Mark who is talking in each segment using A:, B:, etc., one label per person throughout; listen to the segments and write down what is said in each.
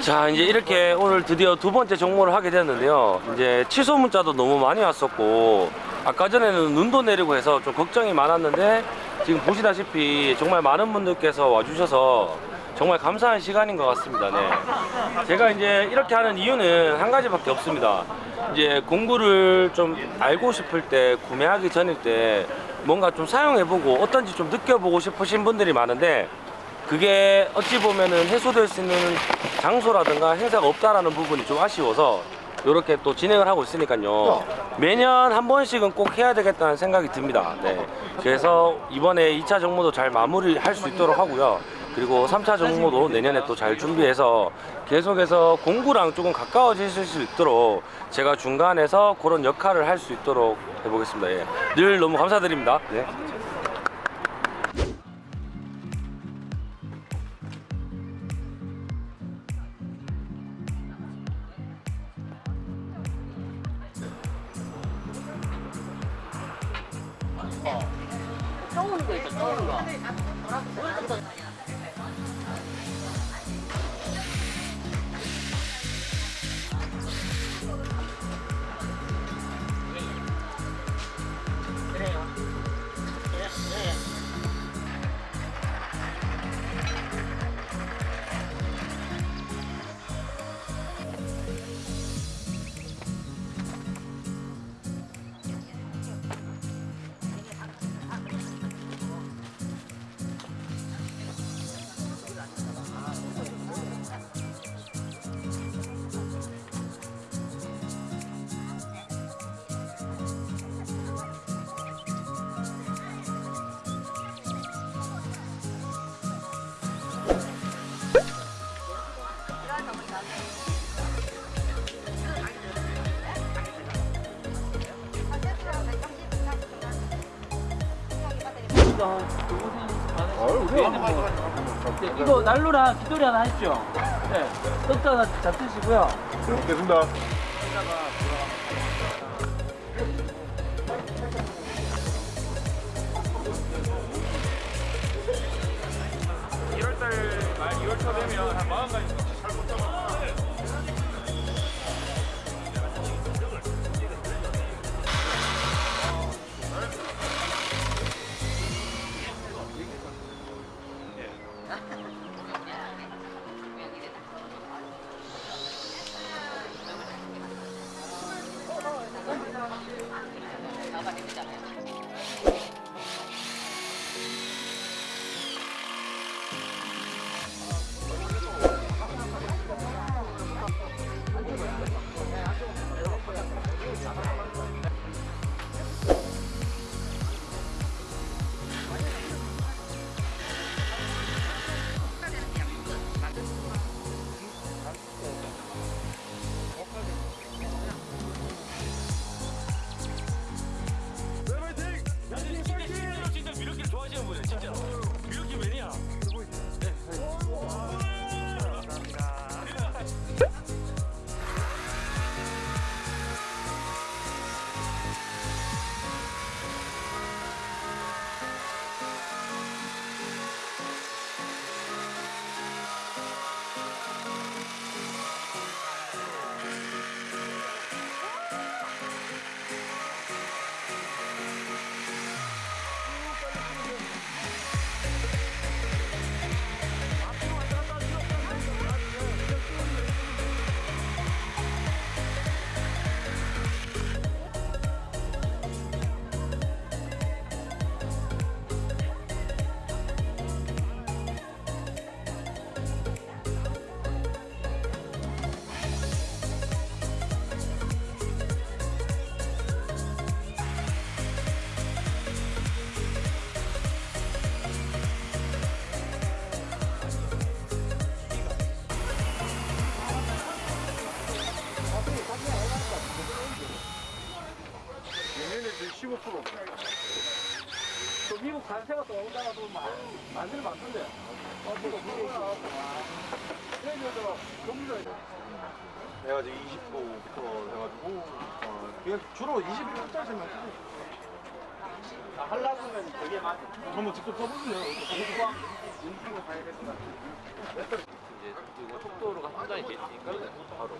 A: 자 이제 이렇게 오늘 드디어 두 번째 정모를 하게 되었는데요. 이제 취소 문자도 너무 많이 왔었고 아까 전에는 눈도 내리고 해서 좀 걱정이 많았는데 지금 보시다시피 정말 많은 분들께서 와주셔서 정말 감사한 시간인 것 같습니다. 네. 제가 이제 이렇게 하는 이유는 한 가지밖에 없습니다. 이제 공구를 좀 알고 싶을 때 구매하기 전일 때 뭔가 좀 사용해보고 어떤지 좀 느껴보고 싶으신 분들이 많은데 그게 어찌 보면은 해소될 수 있는 장소라든가 행사가 없다라는 부분이 좀 아쉬워서 이렇게 또 진행을 하고 있으니까요 매년 한 번씩은 꼭 해야 되겠다는 생각이 듭니다 네. 그래서 이번에 2차 정모도 잘 마무리할 수 있도록 하고요 그리고 3차 정모도 내년에 또 잘 준비해서 계속해서 공구랑 조금 가까워지실 수 있도록 제가 중간에서 그런 역할을 할 수 있도록 해보겠습니다 예. 늘 너무 감사드립니다 네.
B: 떠오는 거 있어, 떠오는 거. 이거 난로랑 기돌이 하나 하십시오. 네. 떡도 하나 잡수시고요.
C: 먹겠습니다.
A: 진짜
B: 오다가 또 만들. 어, 그거 무게
C: 내가 지금 20%부터 해가지고 어, 그냥 주로 21%짜리만 쓰고
B: 하려면 되게 많이.
C: 한번 직접 써보세요.
B: 인기가 가야 될 것 같아.
A: 이제 이거 속도로가 판단이 되니까 바로.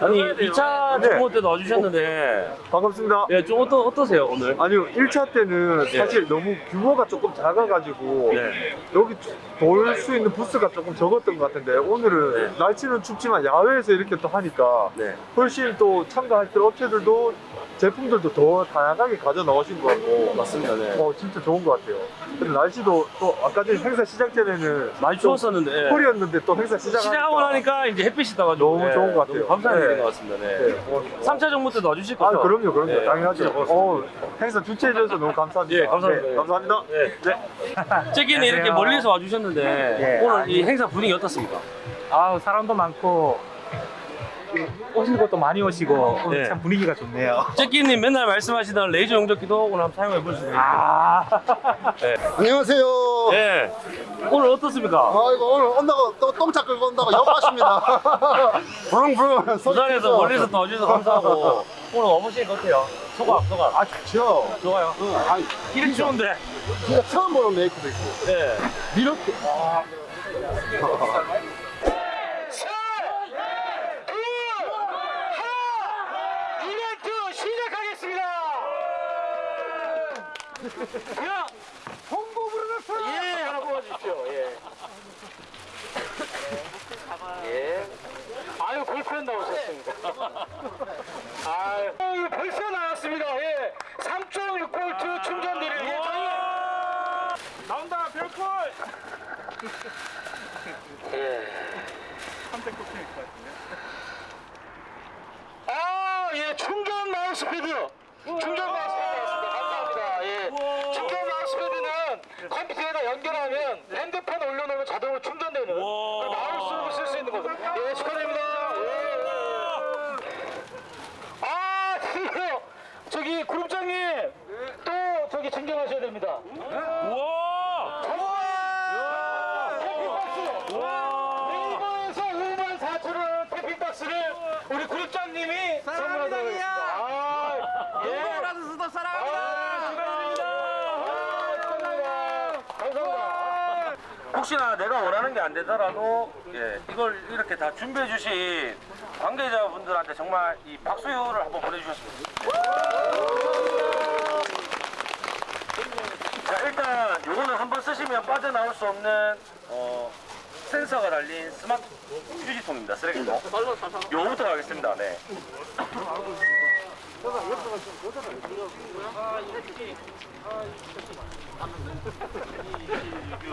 A: 아니 2차 정모 때도 와주셨는데
C: 반갑습니다.
A: 예, 좀 어떠, 어떠세요 오늘?
C: 아니요, 1차 때는 사실 너무 규모가 조금 작아가지고
A: 네.
C: 여기 돌 수 있는 부스가 조금 적었던 것 같은데 오늘은
A: 네.
C: 날씨는 춥지만 야외에서 이렇게 또 하니까
A: 네.
C: 훨씬 또 참가할 때 업체들도 제품들도 더 다양하게 가져 나오신 것 같고
A: 맞습니다. 네.
C: 어 진짜 좋은 것 같아요. 근데 날씨도 또 아까 전에 행사 시작 전에는
A: 많이 추웠었는데 예.
C: 콜이었는데 또 행사 시작하니까
A: 시작하고 나니까 이제 햇빛이 떠가지고
C: 너무 좋은 것 같아요.
A: 감사한
C: 네.
A: 일인 것 같습니다. 네.
C: 네, 어,
A: 3차 정모 때도 와주실
C: 아
A: 거죠?
C: 그럼요 그럼요
A: 네,
C: 당연하죠. 어, 행사 주최해 주셔서 너무 감사합니다.
A: 예, 감사합니다.
C: 네, 감사합니다.
A: 네. 째기는 이렇게
B: 안녕하세요.
A: 멀리서 와주셨는데
B: 예,
A: 오늘 이 행사 분위기 어떻습니까?
B: 아우 사람도 많고 오시는 것도 많이 오시고 오늘
A: 네.
B: 참 분위기가 좋네요.
A: 째기님 맨날 말씀하시던 레이저 용접기도 오늘 한번 사용해 볼 수 있습니다.
B: 아
D: 안녕하세요.
A: 네. 오늘 어떻습니까?
D: 아이고 오늘 온다고 또 똥차 끌고 온다고 욕하십니다. 부릉부릉.
A: 부산에서 멀리서 또 와주셔서 감사하고 오늘 와보시니까 어때요? 소감, 소감.
D: 아 좋죠.
A: 좋아요.
D: 응, 아
A: 이리 추운데.
D: 진짜 처음 보는 메이크도 있고
A: 네.
D: 이렇게. 아.
B: 이벤트 시작하겠습니다. 야 홍보 부르셨어요? 예 하나 뽑아주십시오. 예. 예. 아유 골프연 나오셨습니다. 아유 어, 벌써 나왔습니다. 예. 3.6볼트 충전 드릴 예정이에요. 나온다 별콜. 예. 아, 예, 충전 마우스패드. 충전 마우스패드 나왔 컴퓨터에다 연결하면 핸드폰 올려놓으면 자동으로 충전되는 그 마우스로 쓸 수 있는 거죠. 예, 축하드립니다. 예, 예. 아, 드디어 저기 그룹장님 또 저기 챙겨가셔야 됩니다.
A: 우와!
B: 우와! 태핑박스!
A: 우와!
B: 네이버에서 5만 4천 원 태핑박스를 우리 그룹장님이 선물하도록 하겠습니다. 아, 예.
A: 라드스도
B: 아,
A: 사랑합니다.
B: 축하드립니다. 아, 축하드립니다. 감사합니다.
A: 혹시나 내가 원하는 게 안 되더라도 예, 이걸 이렇게 다 준비해 주신 관계자분들한테 정말 이 박수효를 한번 보내주셨으면 자 일단 요거는 한번 쓰시면 빠져나올 수 없는 어, 센서가 달린 스마트 휴지통입니다. 쓰레기통. 요거부터 가겠습니다. 네.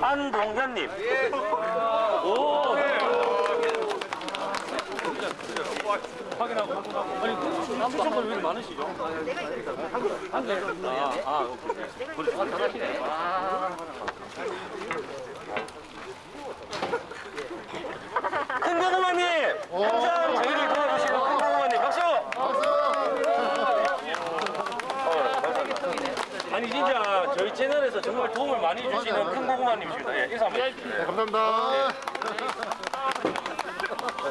A: 안동현님 오 확인하고 확인하고 아니 추천권 왜 이렇게 많으시죠? 한 개. 아, 아, 오케이. 그렇죠. 잘하시네. 큰 고구마님! 항상 저희를 도와주시는 큰 고구마님 박수! 어, 감사합니다. 아니 진짜 저희 채널에서 정말 도움을 많이 주시는 큰 고구마님이십니다. 예, 인사 한번 해주세요.
D: 감사합니다.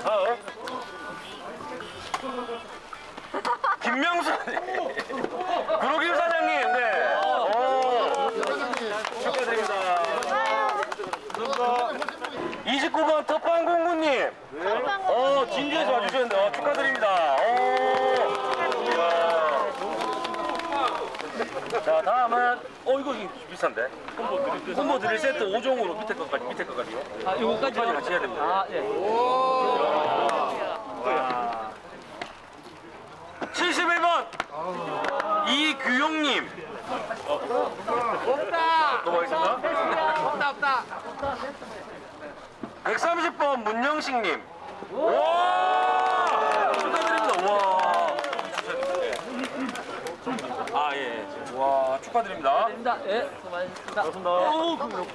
A: 다음 김명수 구로김 사장님 네. 오, 축하드립니다. 29번 텃방공구님. 어 진주에서 와주셨는데 어, 축하드립니다. 오, 이야. 자 다음은 어 이거 비싼데? 콤보 드릴 세트 5종으로 밑에 것까지 밑에 것까지요? 아 요거까지 같이 해야 됩니다. 아 예. 71번 이규용님 없다 또 뭐있습니까? 없다 없다 130번 문영식님 와 축하드립니다 와 아 예 예. 와 축하드립니다
B: 예, 수고하셨습니다.
A: 고맙습니다 오, 그럼 여기,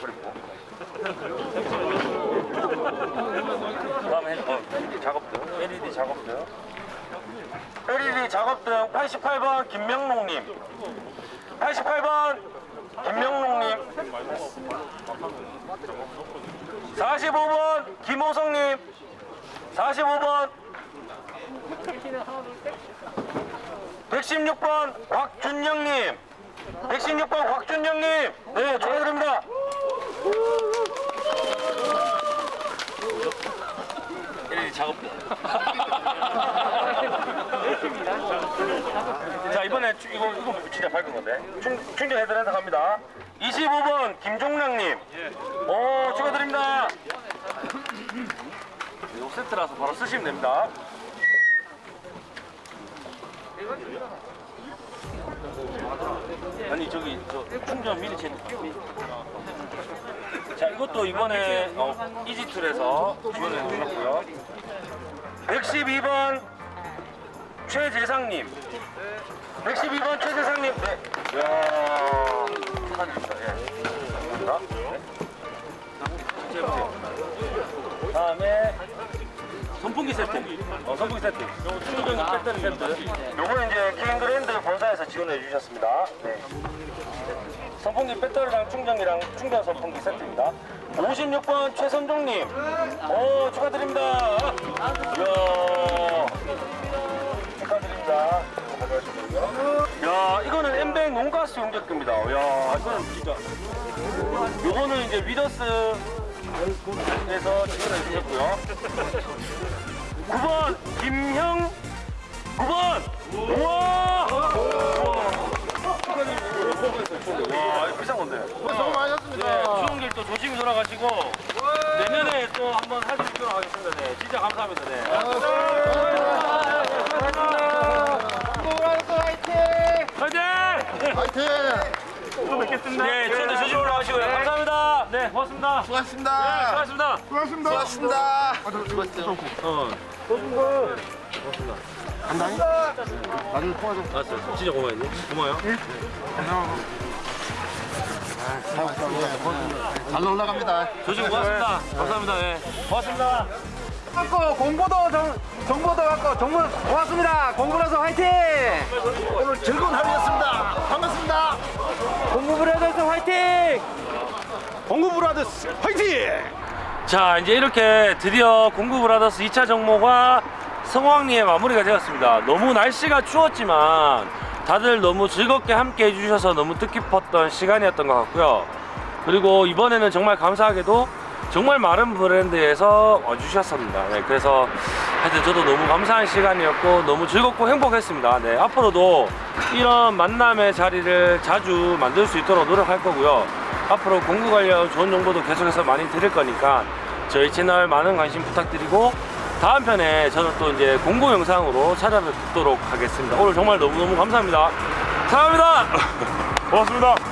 A: 버리고. 다음에 어, 작업등 LED 작업등 LED 작업 등 88번 김명록님. 88번 김명록님. 45번 김호성님. 45번 116번 곽준영님. 116번 곽준영님, 네, 축하드립니다. 이 작업. 자 이번에 추- 이거 이거 진짜 밝은 건데 충, 충전해드려서 갑니다. 25번 김종랑님, 오 축하드립니다. 이거 세트라서 바로 쓰시면 됩니다. 아니 저기 저 충전 미니 채널. 자 이것도 이번에 어, 이지툴에서 지원해 주셨고요. 112번 최재상님. 112번 최재상님. 네. 이야 축하드립니다. 예. 감사합니다. 네. 해보세요. 다음에 선풍기 세트. 어, 선풍기 세트. 요거 충전 배터리 세트. 요거는 이제 킹그랜드 본사에서 지원해 주셨습니다. 네. 선풍기 배터리랑 충전기랑 충전 선풍기 세트입니다. 56번 최선종님, 오 축하드립니다. 이야, 축하드립니다. 야, 이거는 엠뱅 논가스 용접기입니다. 야, 이거는 진짜. 요거는 이제 위더스에서 지원해 주셨고요. 9번 김형 9번 우와 와 이거 비싼 건데
D: 수고 많으셨습니다.
A: 네, 추운 길 또 조심히 돌아가시고 내년에 또 한번 사진 찍도록 하겠습니다. 네 진짜 감사합니다. 네. 화이팅!
D: 화이팅!
A: 네 추운 데 조심히 돌아가시고요. 감사합니다. 네 고맙습니다.
D: 수고하셨습니다.
A: 수고하셨습니다.
D: 수고하셨습니다. 수고하셨습니다.
A: 어.
D: 간다니? 나중에 통화 좀.
A: 알았어요. 진짜 고마워요. 고마워요
D: 잘 올라갑니다.
A: 조심 고맙습니다 감사합니다 네 고맙습니다
E: 갖고 공부도 정, 정보도 갖고 정보 고맙습니다. 공부라서 화이팅!
D: 오늘 즐거운 하루였습니다. 반갑습니다.
E: 공부 브라더스 화이팅! 공부 브라더스 화이팅!
A: 자 이제 이렇게 드디어 공구 브라더스 2차 정모가 성황리에 마무리가 되었습니다 너무 날씨가 추웠지만 다들 너무 즐겁게 함께 해주셔서 너무 뜻깊었던 시간이었던 것 같고요. 그리고 이번에는 정말 감사하게도 정말 많은 브랜드에서 와주셨습니다. 네, 그래서 하여튼 저도 너무 감사한 시간이었고 너무 즐겁고 행복했습니다. 네, 앞으로도 이런 만남의 자리를 자주 만들 수 있도록 노력할 거고요. 앞으로 공구 관련 좋은 정보도 계속해서 많이 드릴 거니까 저희 채널 많은 관심 부탁드리고 다음 편에 저는 또 이제 공구 영상으로 찾아뵙도록 하겠습니다. 오늘 정말 너무너무 감사합니다. 사랑합니다. 고맙습니다